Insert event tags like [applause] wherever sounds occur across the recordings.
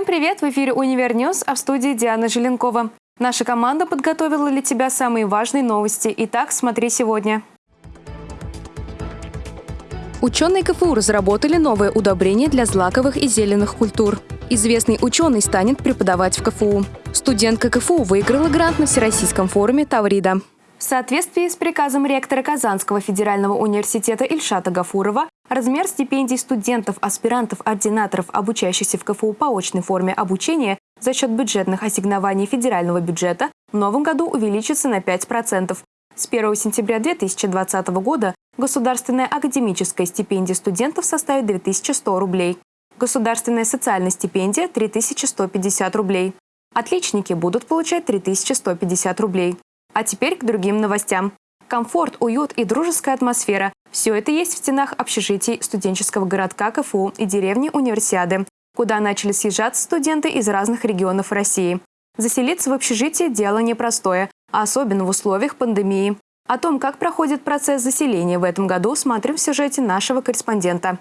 Всем привет! В эфире «Универ News», а в студии Диана Желенкова. Наша команда подготовила для тебя самые важные новости. Итак, смотри сегодня. Ученые КФУ разработали новое удобрение для злаковых и зеленых культур. Известный ученый станет преподавать в КФУ. Студентка КФУ выиграла грант на Всероссийском форуме «Таврида». В соответствии с приказом ректора Казанского федерального университета Ильшата Гафурова, размер стипендий студентов, аспирантов, ординаторов, обучающихся в КФУ по очной форме обучения за счет бюджетных ассигнований федерального бюджета в новом году увеличится на 5%. С 1 сентября 2020 года государственная академическая стипендия студентов составит 2100 рублей. Государственная социальная стипендия – 3150 рублей. Отличники будут получать 3150 рублей. А теперь к другим новостям. Комфорт, уют и дружеская атмосфера – все это есть в стенах общежитий студенческого городка КФУ и деревни Универсиады, куда начали съезжаться студенты из разных регионов России. Заселиться в общежитие – дело непростое, особенно в условиях пандемии. О том, как проходит процесс заселения в этом году, смотрим в сюжете нашего корреспондента.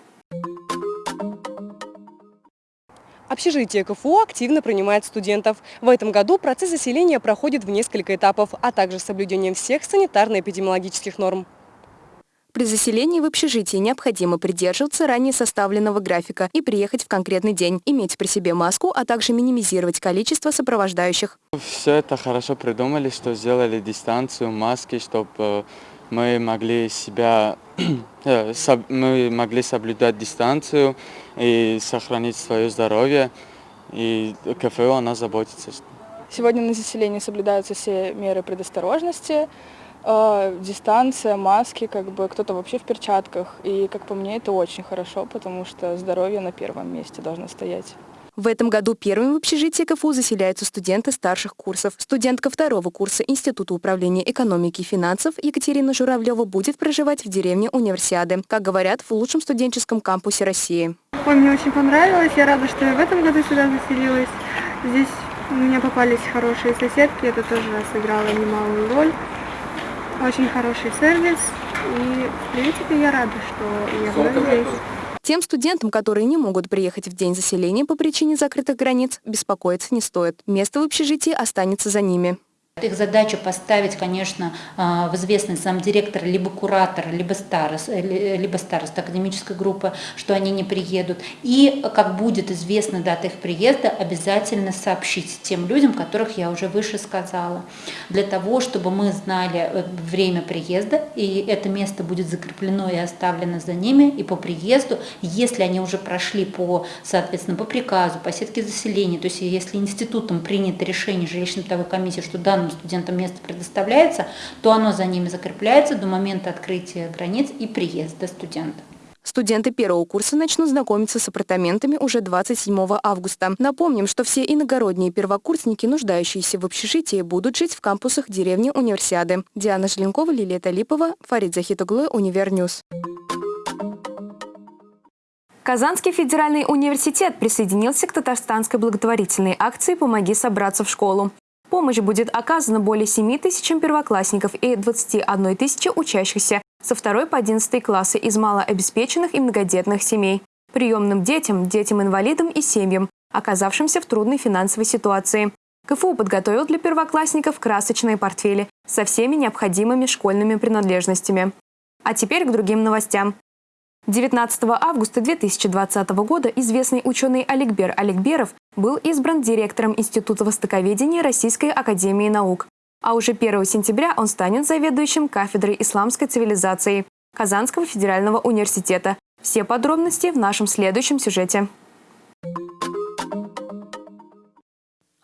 Общежитие КФУ активно принимает студентов. В этом году процесс заселения проходит в несколько этапов, а также соблюдением всех санитарно-эпидемиологических норм. При заселении в общежитие необходимо придерживаться ранее составленного графика и приехать в конкретный день, иметь при себе маску, а также минимизировать количество сопровождающих. Все это хорошо придумали, что сделали дистанцию, маски, чтобы э, мы могли себя, [clears throat] э, мы могли соблюдать дистанцию и сохранить свое здоровье. И КФУ она заботится. Сегодня на заселении соблюдаются все меры предосторожности, э, дистанция, маски, как бы кто-то вообще в перчатках. И, как по мне, это очень хорошо, потому что здоровье на первом месте должно стоять. В этом году первыми в общежитии КФУ заселяются студенты старших курсов. Студентка второго курса Института управления экономики и финансов Екатерина Журавлева будет проживать в деревне Универсиады, как говорят, в лучшем студенческом кампусе России. Ой, мне очень понравилось. Я рада, что я в этом году сюда заселилась. Здесь у меня попались хорошие соседки, это тоже сыграло немалую роль. Очень хороший сервис. И, в принципе, я рада, что я была здесь. Тем студентам, которые не могут приехать в день заселения по причине закрытых границ, беспокоиться не стоит. Место в общежитии останется за ними. Их задача поставить, конечно, а, в известность сам директор, либо куратор, либо старост, э, либо старост академической группы, что они не приедут. И, как будет известна дата их приезда, обязательно сообщить тем людям, которых я уже выше сказала, для того, чтобы мы знали э, время приезда, и это место будет закреплено и оставлено за ними, и по приезду, если они уже прошли по, соответственно, по приказу, по сетке заселения, то есть если институтом принято решение жилищно-бытовой комиссии, что данным данным студентам место предоставляется, то оно за ними закрепляется до момента открытия границ и приезда студента. Студенты первого курса начнут знакомиться с апартаментами уже 27 августа. Напомним, что все иногородние первокурсники, нуждающиеся в общежитии, будут жить в кампусах деревни Универсиады. Диана Желенкова, Лилия Талипова, Фарид Захитуглы, Универ News. Казанский федеральный университет присоединился к татарстанской благотворительной акции «Помоги собраться в школу». Помощь будет оказана более 7 тысячам первоклассников и 21 тысячи учащихся со 2 по 11 классы из малообеспеченных и многодетных семей, приемным детям, детям-инвалидам и семьям, оказавшимся в трудной финансовой ситуации. КФУ подготовил для первоклассников красочные портфели со всеми необходимыми школьными принадлежностями. А теперь к другим новостям. 19 августа 2020 года известный ученый Аликбер Аликберов был избран директором Института востоковедения Российской Академии Наук. А уже 1 сентября он станет заведующим кафедрой исламской цивилизации Казанского федерального университета. Все подробности в нашем следующем сюжете.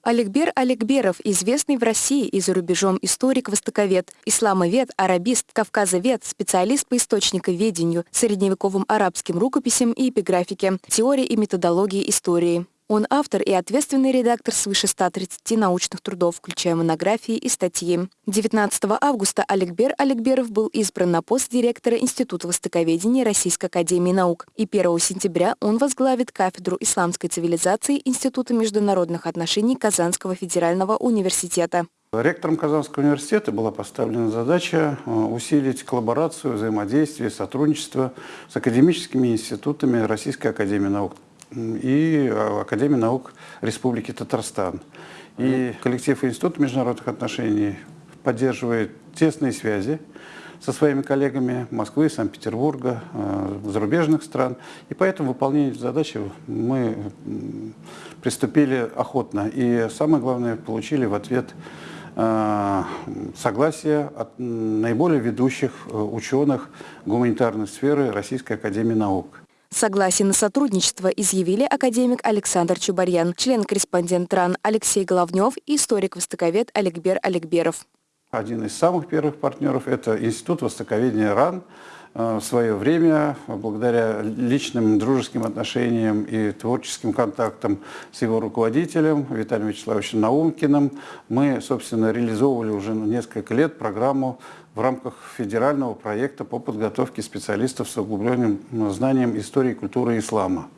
Олегбер Олегберов, известный в России и за рубежом историк-востоковед, исламовед, арабист, кавказовед, специалист по источниковедению, средневековым арабским рукописям и эпиграфике, теории и методологии истории. Он автор и ответственный редактор свыше 130 научных трудов, включая монографии и статьи. 19 августа Олегбер Олегберов был избран на пост директора Института востоковедения Российской академии наук, и 1 сентября он возглавит кафедру исламской цивилизации Института международных отношений Казанского федерального университета. Ректором Казанского университета была поставлена задача э, усилить коллаборацию, взаимодействие, сотрудничество с академическими институтами Российской академии наук и Академии наук Республики Татарстан. И коллектив Института международных отношений поддерживает тесные связи со своими коллегами Москвы, Санкт-Петербурга, э, зарубежных стран. И поэтому выполнение задачи мы приступили охотно. И самое главное, получили в ответ э, согласие от наиболее ведущих э, ученых гуманитарной сферы Российской Академии Наук. Согласие на сотрудничество изъявили академик Александр Чубарьян, член-корреспондент РАН Алексей Головнев и историк-востоковед Олегбер Олегберов. Один из самых первых партнеров – это Институт востоковедения РАН. Э, в свое время, благодаря личным дружеским отношениям и творческим контактам с его руководителем Виталием Вячеславовичем Наумкиным, мы, собственно, реализовывали уже несколько лет программу в рамках федерального проекта по подготовке специалистов с углубленным знанием истории культуры ислама.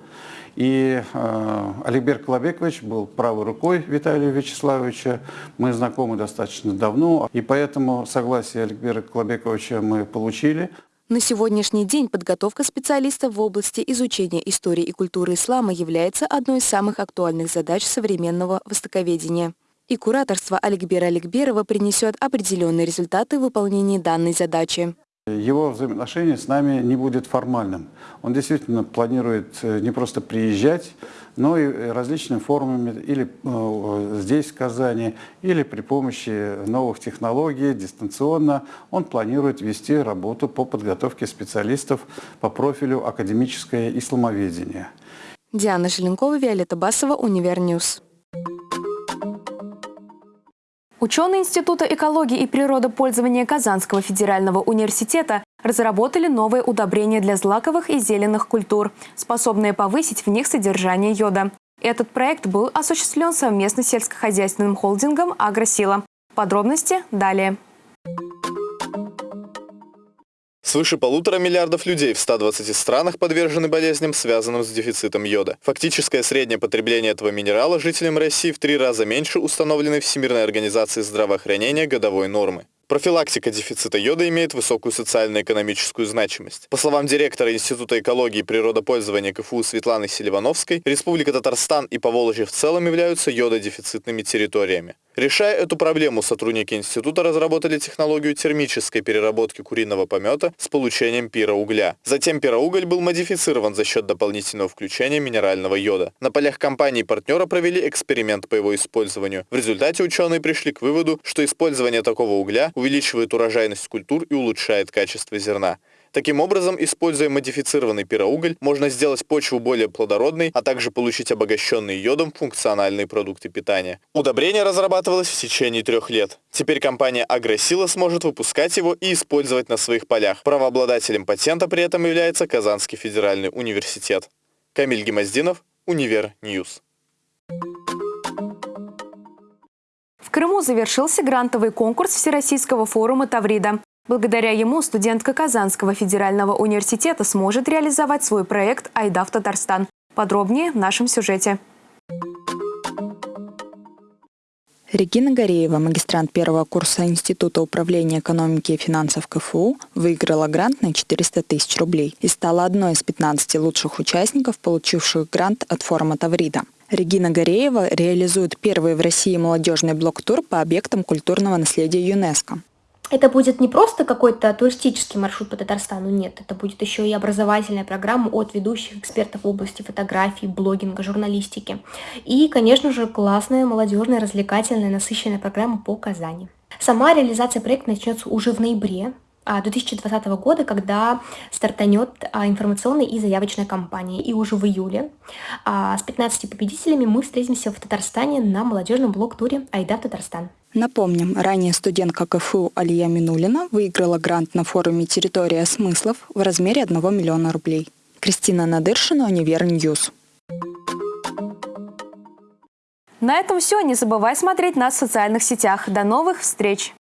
И э, Аликбер Колобекович был правой рукой Виталия Вячеславовича. Мы знакомы достаточно давно, и поэтому согласие Аликбера Колобековича мы получили. На сегодняшний день подготовка специалистов в области изучения истории и культуры ислама является одной из самых актуальных задач современного востоковедения. И кураторство Аликбера Аликберова принесет определенные результаты в выполнении данной задачи. Его взаимоотношение с нами не будет формальным. Он действительно планирует э, не просто приезжать, но и различными формами, или э, здесь, в Казани, или при помощи новых технологий, дистанционно. Он планирует вести работу по подготовке специалистов по профилю академическое исламоведение. Диана Желенкова, Виолетта Басова, Универ News. Ученые Института экологии и природопользования Казанского федерального университета разработали новые удобрения для злаковых и зеленых культур, способные повысить в них содержание йода. Этот проект был осуществлен совместно с сельскохозяйственным холдингом «Агросила». Подробности далее. Свыше полутора миллиардов людей в 120 странах подвержены болезням, связанным с дефицитом йода. Фактическое среднее потребление этого минерала жителям России в три раза меньше установленной Всемирной организацией здравоохранения годовой нормы. Профилактика дефицита йода имеет высокую социально-экономическую значимость. По словам директора Института экологии и природопользования КФУ Светланы Селивановской, Республика Татарстан и Поволжье в целом являются йододефицитными территориями. Решая эту проблему, сотрудники института разработали технологию термической переработки куриного помета с получением пироугля. Затем пироуголь был модифицирован за счет дополнительного включения минерального йода. На полях компании партнера провели эксперимент по его использованию. В результате ученые пришли к выводу, что использование такого угля увеличивает урожайность культур и улучшает качество зерна. Таким образом, используя модифицированный пироуголь, можно сделать почву более плодородной, а также получить обогащенные йодом функциональные продукты питания. Удобрение разрабатывалось в течение трех лет. Теперь компания Агросила сможет выпускать его и использовать на своих полях. Правообладателем патента при этом является Казанский федеральный университет. Камиль Гемоздинов, Универ News. Крыму завершился грантовый конкурс Всероссийского форума Таврида. Благодаря ему студентка Казанского федерального университета сможет реализовать свой проект «Айда в Татарстан». Подробнее в нашем сюжете. Регина Гореева, магистрант первого курса Института управления экономики и финансов КФУ, выиграла грант на 400 тысяч рублей и стала одной из 15 лучших участников, получивших грант от форума Таврида. Регина Гореева реализует первый в России молодежный блок-тур по объектам культурного наследия ЮНЕСКо это будет не просто какой-то туристический маршрут по Татарстану, нет, это будет еще и образовательная программа от ведущих экспертов в области фотографии, блогинга, журналистики. И, конечно же, классная, молодежная, развлекательная, насыщенная программа по Казани. Сама реализация проекта начнется уже в ноябре 2020 года, когда стартанет а, информационная и заявочная кампания. И уже в июле а, с 15 победителями мы встретимся в Татарстане на молодежном блог-туре «Айда в Татарстан». Напомним, ранее студентка КФУ Алия Минулина выиграла грант на форуме «Территория смыслов» в размере 1 миллиона рублей. Кристина Надыршина, Универ News. На этом все. Не забывай смотреть нас в социальных сетях. До новых встреч!